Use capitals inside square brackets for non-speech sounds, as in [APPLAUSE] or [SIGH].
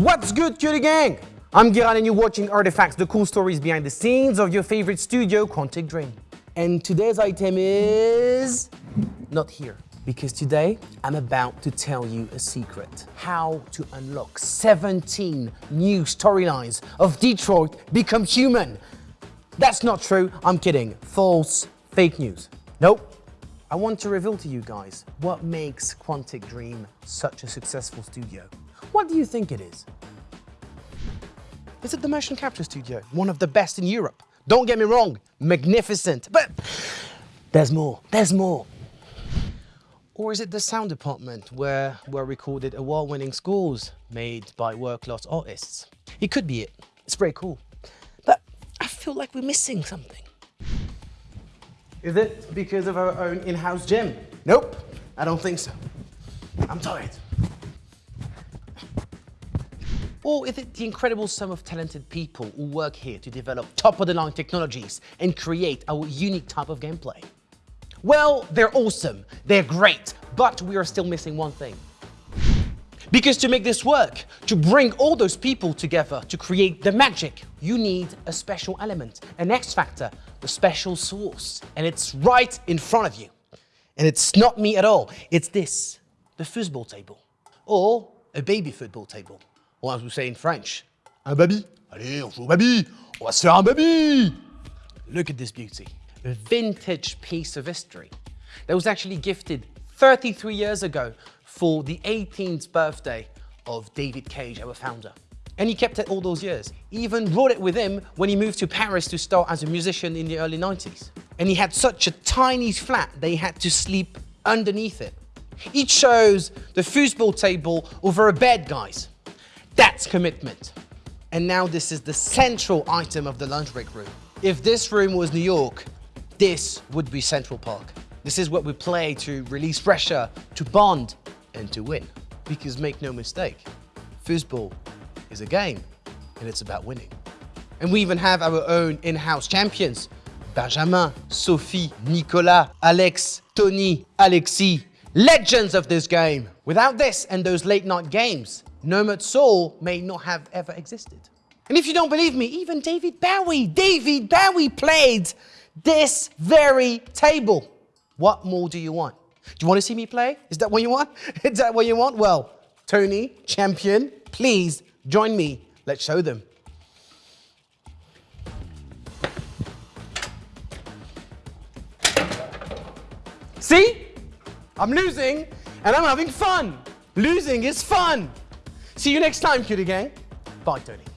What's good, cutie gang? I'm Giran and you're watching Artifacts, the cool stories behind the scenes of your favorite studio, Quantic Dream. And today's item is not here. Because today, I'm about to tell you a secret. How to unlock 17 new storylines of Detroit Become Human. That's not true, I'm kidding. False, fake news. Nope. I want to reveal to you guys what makes Quantic Dream such a successful studio. What do you think it is? Is it the motion capture studio? One of the best in Europe. Don't get me wrong, magnificent, but there's more, there's more. Or is it the sound department where were recorded award-winning scores made by world-class artists? It could be it. It's very cool. But I feel like we're missing something. Is it because of our own in-house gym? Nope, I don't think so. I'm tired. Or is it the incredible sum of talented people who work here to develop top-of-the-line technologies and create our unique type of gameplay? Well, they're awesome, they're great, but we are still missing one thing. Because to make this work, to bring all those people together to create the magic, you need a special element, an X factor, the special sauce. And it's right in front of you. And it's not me at all, it's this, the football table. Or a baby football table. Or as we say in French, un baby. Allez, on joue au baby. On va se faire un baby. Look at this beauty. A vintage piece of history that was actually gifted 33 years ago for the 18th birthday of David Cage, our founder. And he kept it all those years. He even brought it with him when he moved to Paris to start as a musician in the early 90s. And he had such a tiny flat that he had to sleep underneath it. He chose the foosball table over a bed, guys. That's commitment. And now this is the central item of the lunch break room. If this room was New York, this would be Central Park. This is what we play to release pressure, to bond, and to win. Because make no mistake, foosball is a game, and it's about winning. And we even have our own in-house champions. Benjamin, Sophie, Nicolas, Alex, Tony, Alexis, legends of this game. Without this and those late night games, Nomad Soul may not have ever existed. And if you don't believe me, even David Bowie, David Bowie played this very table. What more do you want? Do you want to see me play? Is that what you want? [LAUGHS] Is that what you want? Well, Tony, champion, please join me. Let's show them. See? I'm losing and I'm having fun. Losing is fun. See you next time, cutie gang. Bye, Tony.